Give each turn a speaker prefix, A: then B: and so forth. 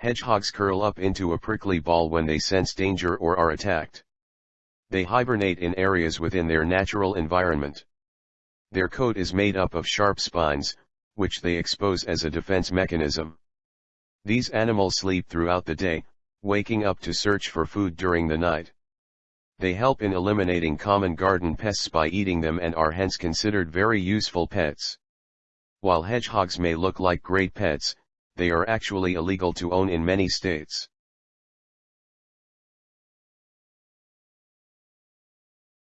A: Hedgehogs curl up into a prickly ball when they sense danger or are attacked. They hibernate in areas within their natural environment. Their coat is made up of sharp spines, which they expose as a defense mechanism. These animals sleep throughout the day, waking up to search for food during the night. They help in eliminating common garden pests by eating them and are hence considered very useful pets. While hedgehogs may look like great pets, they are actually illegal to own in many states.